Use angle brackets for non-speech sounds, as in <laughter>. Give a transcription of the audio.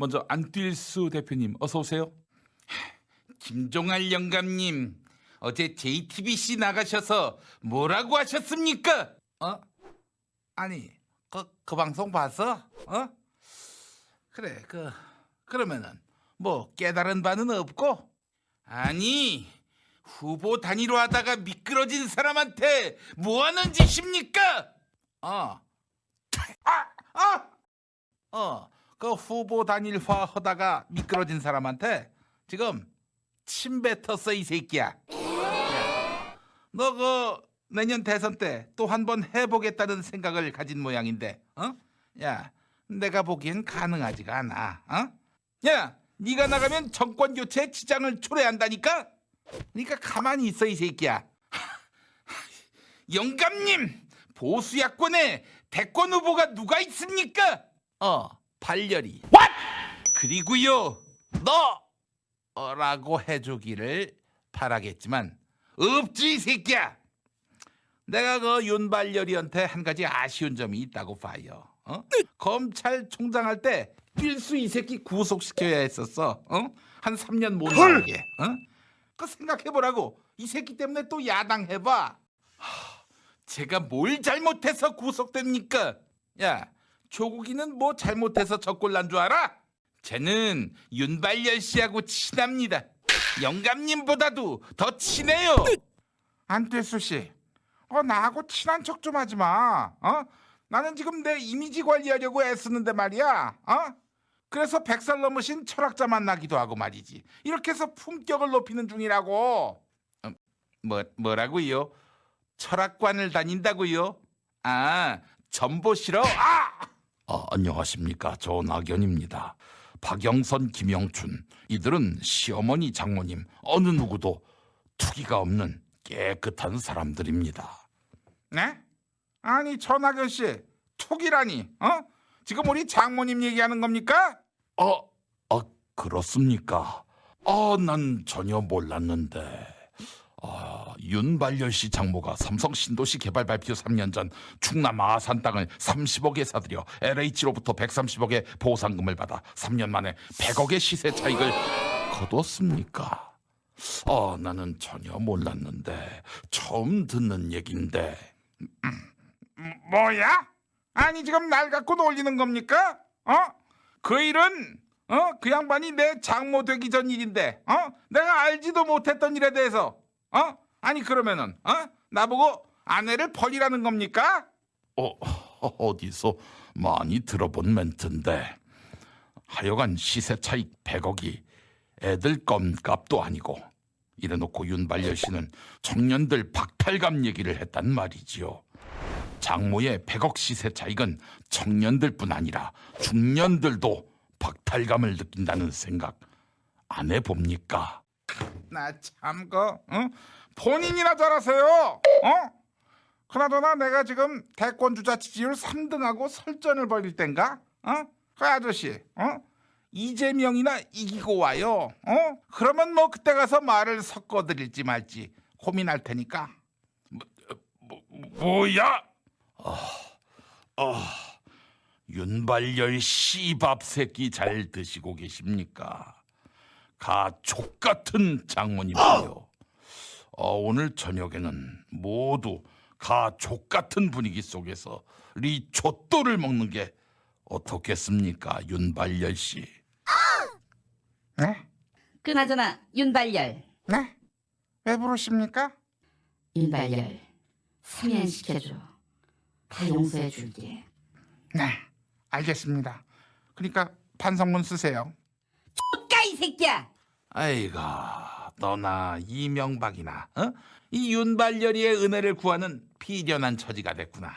먼저 안뛸수 대표님 어서 오세요. 김종할 영감님 어제 JTBC 나가셔서 뭐라고 하셨습니까? 어? 아니 그, 그 방송 봤어? 어? 그래 그 그러면은 뭐 깨달은 바는 없고 아니 후보 단위로 하다가 미끄러진 사람한테 뭐 하는 짓입니까? 어. 아! 아! 어. 그 후보 단일화 하다가 미끄러진 사람한테 지금 침 뱉었어 이 새끼야. 너 그 내년 대선 때 또 한 번 해보겠다는 생각을 가진 모양인데, 어? 야, 내가 보기엔 가능하지가 않아. 어? 야, 네가 나가면 정권 교체에 지장을 초래한다니까. 그러니까 가만히 있어 이 새끼야. <laughs> 영감님, 보수 야권에 대권 후보가 누가 있습니까? 어, 발열이. What? 그리고요, 너 어라고 해주기를 바라겠지만 없지 이 새끼야. 내가 그 윤발열이한테 한 가지 아쉬운 점이 있다고 봐요. 어? 검찰총장 할 때 필수 이 새끼 구속시켜야 했었어. 어? 한 3년 못 나오게. 어? 그 생각해보라고. 이 새끼 때문에 또 야당 해봐. 하, 제가 뭘 잘못해서 구속됩니까? 야, 조국이는 뭐 잘못해서 적골 난 줄 알아? 쟤는 윤발열 씨하고 친합니다. 영감님보다도 더 친해요. 안태수 씨, 어 나하고 친한 척 좀 하지 마. 어? 나는 지금 내 이미지 관리하려고 애쓰는데 말이야. 어? 그래서 백살 넘으신 철학자 만나기도 하고 말이지. 이렇게 해서 품격을 높이는 중이라고. 어, 뭐 뭐라고요? 철학관을 다닌다고요? 아, 전보시러? 아! 아, 안녕하십니까. 저 낙연입니다. 박영선, 김영춘 이들은 시어머니, 장모님 어느 누구도 투기가 없는 깨끗한 사람들입니다. 네? 아니 전학연 씨 툭이라니 어? 지금 우리 장모님 얘기하는 겁니까? 아, 아 그렇습니까? 아, 난 전혀 몰랐는데. 아, 윤발열 씨 장모가 삼성 신도시 개발 발표 3년 전 충남 아산 땅을 30억에 사들여 LH로부터 130억의 보상금을 받아 3년 만에 100억의 시세 차익을 거뒀습니까? 아, 나는 전혀 몰랐는데 처음 듣는 얘긴데. 뭐야? 아니 지금 날 갖고 놀리는 겁니까? 어? 그 일은 어? 그 양반이 내 장모 되기 전 일인데 어? 내가 알지도 못했던 일에 대해서 어? 아니 그러면은 어? 나보고 아내를 버리라는 겁니까? 어, 어디서 많이 들어본 멘트인데 하여간 시세 차익 100억이 애들 껌값도 아니고 이래놓고 윤발열 씨는 청년들 박탈감 얘기를 했단 말이지요. 장모의 100억 시세 차익은 청년들뿐 아니라 중년들도 박탈감을 느낀다는 생각 안 해봅니까? 나참그 어? 본인이나 잘하세요. 어? 그나저나 내가 지금 대권 주자 지지율 3등하고 설전을 벌일 땐가? 어? 그 아저씨, 어? 이재명이나 이기고 와요. 어? 그러면 뭐 그때 가서 말을 섞어드릴지 말지 고민할 테니까. 뭐야? 아, 윤발열 씨밥 새끼 잘 드시고 계십니까? 가족 같은 장모님이요. 어, 오늘 저녁에는 모두 가족 같은 분위기 속에서 리초또를 먹는 게 어떻겠습니까, 윤발열 씨? 네? 그나저나 윤발열, 네? 왜 부르십니까? 윤발열 사면시켜줘. 다 용서해 줄게. 네, 알겠습니다. 그러니까 반성문 쓰세요. 까이 새끼야! 아이가 너나 이명박이나 어? 이 윤발열이의 은혜를 구하는 비련한 처지가 됐구나.